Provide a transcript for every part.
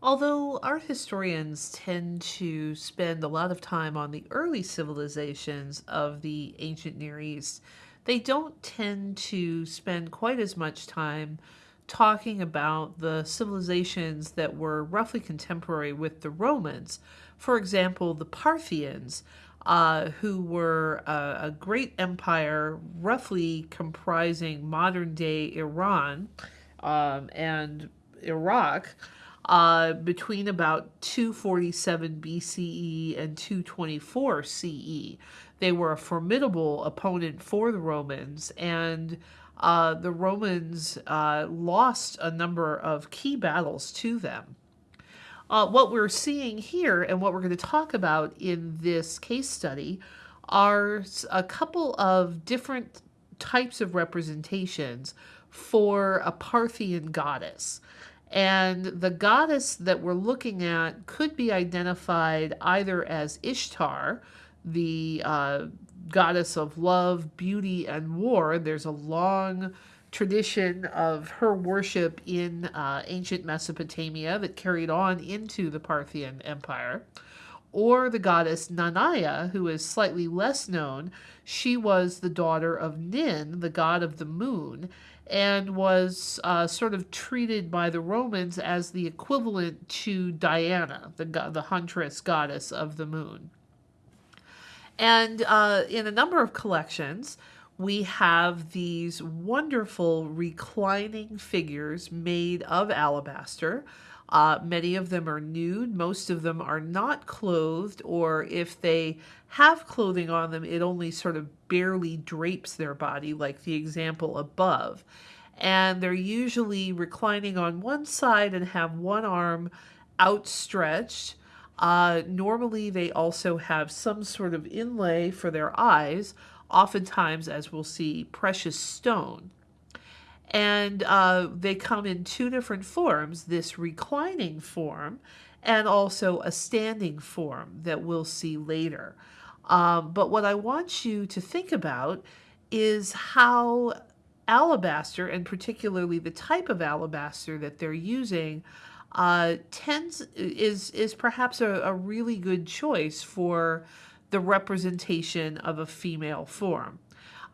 Although art historians tend to spend a lot of time on the early civilizations of the ancient Near East, they don't tend to spend quite as much time talking about the civilizations that were roughly contemporary with the Romans. For example, the Parthians, uh, who were a, a great empire roughly comprising modern day Iran um, and Iraq uh, between about 247 BCE and 224 CE. They were a formidable opponent for the Romans, and uh, the Romans uh, lost a number of key battles to them. Uh, what we're seeing here and what we're going to talk about in this case study are a couple of different types of representations for a Parthian goddess. And the goddess that we're looking at could be identified either as Ishtar, the uh, goddess of love, beauty, and war. There's a long tradition of her worship in uh, ancient Mesopotamia that carried on into the Parthian Empire. Or the goddess Nanaya, who is slightly less known. She was the daughter of Nin, the god of the moon, and was uh, sort of treated by the Romans as the equivalent to Diana, the, the huntress goddess of the moon. And uh, in a number of collections, we have these wonderful reclining figures made of alabaster. Uh, many of them are nude, most of them are not clothed, or if they have clothing on them, it only sort of barely drapes their body, like the example above. And they're usually reclining on one side and have one arm outstretched. Uh, normally, they also have some sort of inlay for their eyes, oftentimes, as we'll see, precious stone. And uh, they come in two different forms this reclining form and also a standing form that we'll see later. Um, but what I want you to think about is how alabaster, and particularly the type of alabaster that they're using, uh, tends is is perhaps a, a really good choice for the representation of a female form.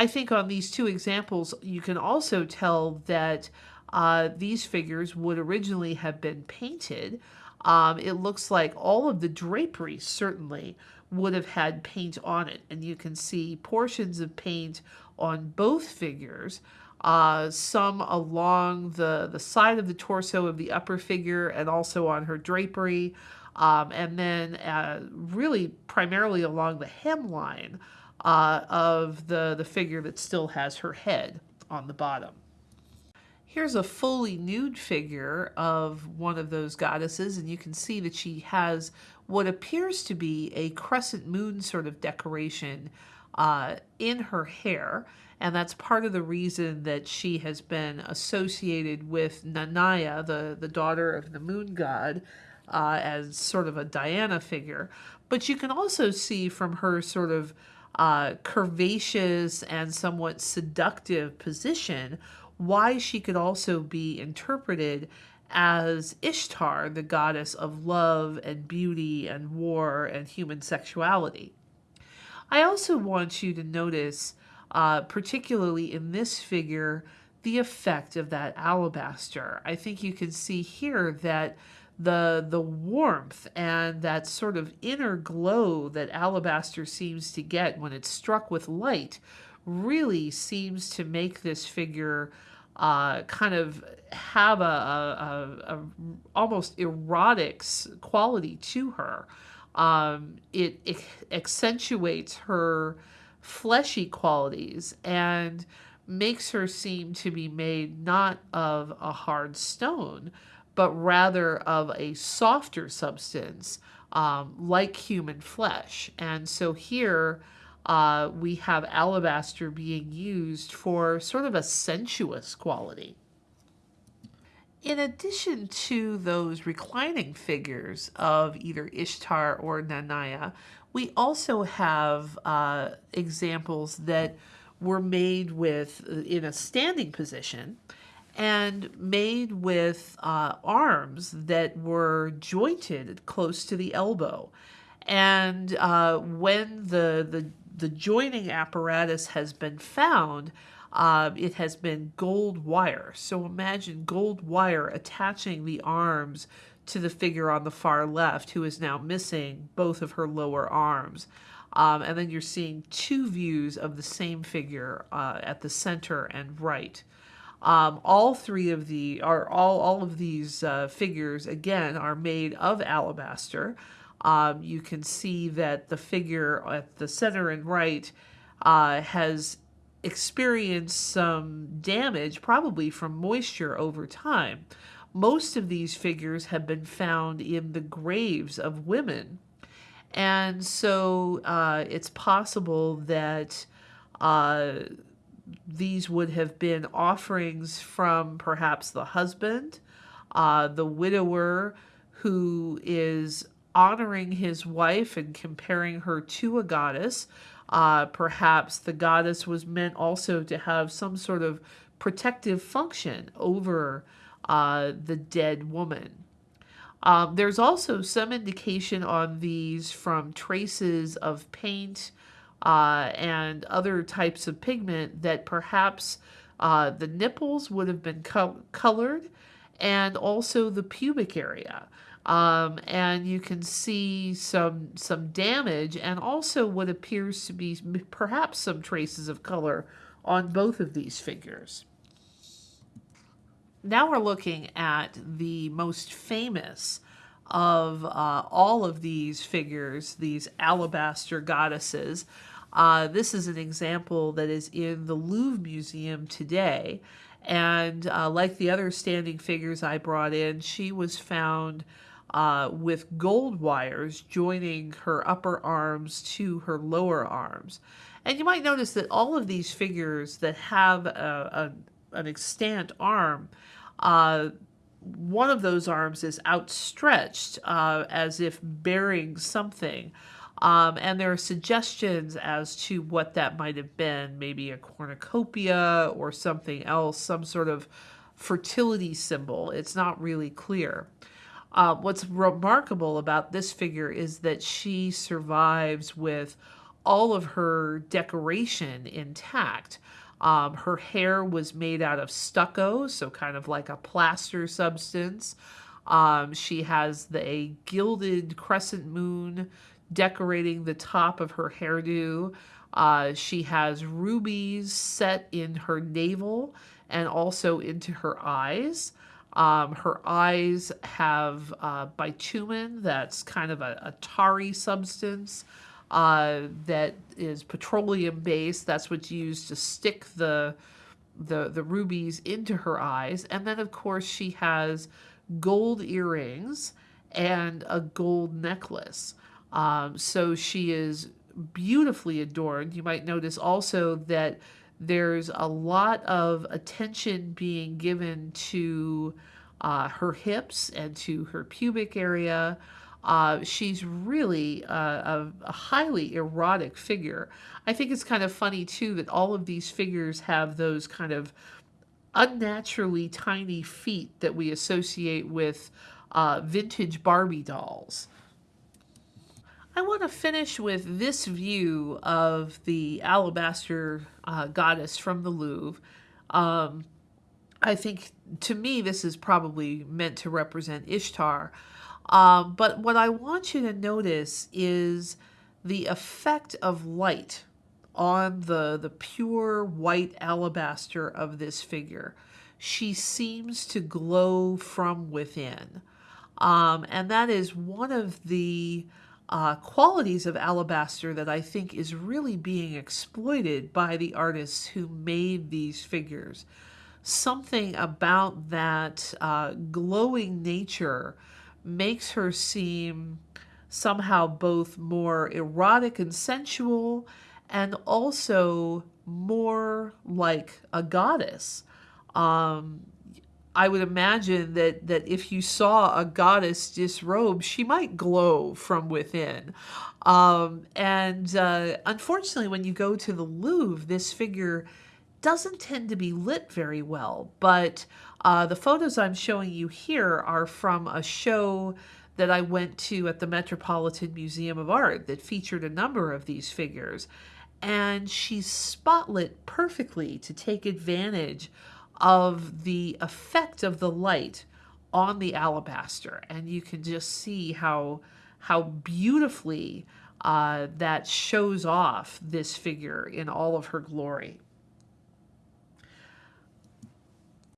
I think on these two examples, you can also tell that uh, these figures would originally have been painted. Um, it looks like all of the drapery certainly would have had paint on it, and you can see portions of paint on both figures uh, some along the, the side of the torso of the upper figure and also on her drapery, um, and then uh, really primarily along the hemline uh, of the, the figure that still has her head on the bottom. Here's a fully nude figure of one of those goddesses, and you can see that she has what appears to be a crescent moon sort of decoration uh, in her hair. And that's part of the reason that she has been associated with Nanaya, the, the daughter of the moon god, uh, as sort of a Diana figure. But you can also see from her sort of uh, curvaceous and somewhat seductive position why she could also be interpreted as Ishtar, the goddess of love and beauty and war and human sexuality. I also want you to notice uh, particularly in this figure, the effect of that alabaster. I think you can see here that the the warmth and that sort of inner glow that alabaster seems to get when it's struck with light really seems to make this figure uh, kind of have a, a, a, a, almost erotic quality to her. Um, it, it accentuates her fleshy qualities and makes her seem to be made not of a hard stone, but rather of a softer substance um, like human flesh. And so here uh, we have alabaster being used for sort of a sensuous quality. In addition to those reclining figures of either Ishtar or Nanaya, we also have uh, examples that were made with uh, in a standing position and made with uh, arms that were jointed close to the elbow. And uh, when the, the, the joining apparatus has been found, uh, it has been gold wire. So imagine gold wire attaching the arms to the figure on the far left, who is now missing both of her lower arms. Um, and then you're seeing two views of the same figure uh, at the center and right. Um, all three of the are all all of these uh, figures again are made of alabaster. Um, you can see that the figure at the center and right uh, has experienced some damage, probably from moisture over time. Most of these figures have been found in the graves of women. And so uh, it's possible that uh, these would have been offerings from perhaps the husband, uh, the widower who is honoring his wife and comparing her to a goddess. Uh, perhaps the goddess was meant also to have some sort of protective function over uh, the dead woman. Um, there's also some indication on these from traces of paint uh, and other types of pigment that perhaps uh, the nipples would have been co colored and also the pubic area. Um, and you can see some some damage and also what appears to be perhaps some traces of color on both of these figures. Now we're looking at the most famous of uh, all of these figures, these alabaster goddesses. Uh, this is an example that is in the Louvre Museum today. And uh, like the other standing figures I brought in, she was found uh, with gold wires joining her upper arms to her lower arms. And you might notice that all of these figures that have a, a, an extant arm, uh, one of those arms is outstretched uh, as if bearing something. Um, and there are suggestions as to what that might have been, maybe a cornucopia or something else, some sort of fertility symbol. It's not really clear. Uh, what's remarkable about this figure is that she survives with all of her decoration intact. Um, her hair was made out of stucco, so kind of like a plaster substance. Um, she has the, a gilded crescent moon decorating the top of her hairdo. Uh, she has rubies set in her navel and also into her eyes. Um, her eyes have uh, bitumen, that's kind of a, a tarry substance uh, that is petroleum based. That's what's used to stick the, the, the rubies into her eyes. And then, of course, she has gold earrings and a gold necklace. Um, so she is beautifully adorned. You might notice also that there's a lot of attention being given to uh, her hips and to her pubic area. Uh, she's really a, a, a, highly erotic figure. I think it's kind of funny too that all of these figures have those kind of unnaturally tiny feet that we associate with uh, vintage Barbie dolls. I want to finish with this view of the alabaster uh, goddess from the Louvre. Um, I think to me this is probably meant to represent Ishtar. Um, but what I want you to notice is the effect of light on the, the pure white alabaster of this figure. She seems to glow from within. Um, and that is one of the uh, qualities of alabaster that I think is really being exploited by the artists who made these figures. Something about that uh, glowing nature makes her seem somehow both more erotic and sensual and also more like a goddess. Um, I would imagine that that if you saw a goddess disrobed, she might glow from within. Um, and uh, unfortunately, when you go to the Louvre, this figure doesn't tend to be lit very well. But Uh, the photos I'm showing you here are from a show that I went to at the Metropolitan Museum of Art that featured a number of these figures. And she's spotlit perfectly to take advantage of the effect of the light on the alabaster. And you can just see how, how beautifully uh, that shows off this figure in all of her glory.